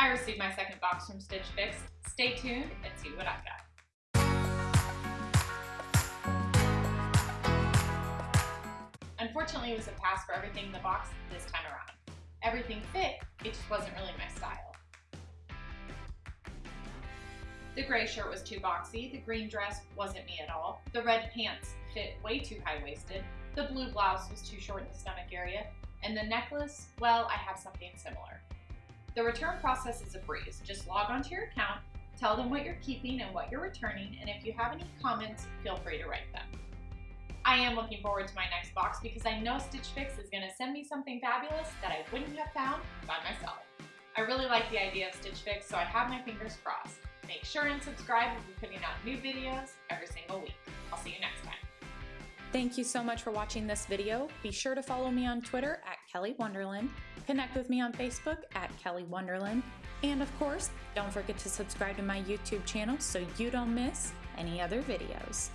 I received my second box from Stitch Fix. Stay tuned and see what I've got. Unfortunately, it was a pass for everything in the box this time around. Everything fit, it just wasn't really my style. The gray shirt was too boxy, the green dress wasn't me at all, the red pants fit way too high-waisted, the blue blouse was too short in the stomach area, and the necklace, well, I have something similar. The return process is a breeze. Just log onto your account, tell them what you're keeping and what you're returning, and if you have any comments, feel free to write them. I am looking forward to my next box because I know Stitch Fix is going to send me something fabulous that I wouldn't have found by myself. I really like the idea of Stitch Fix, so I have my fingers crossed. Make sure and subscribe. We'll be putting out new videos every single week. I'll see you next time. Thank you so much for watching this video. Be sure to follow me on Twitter at Kelly Wonderland, connect with me on Facebook at Kelly Wonderland, and of course, don't forget to subscribe to my YouTube channel so you don't miss any other videos.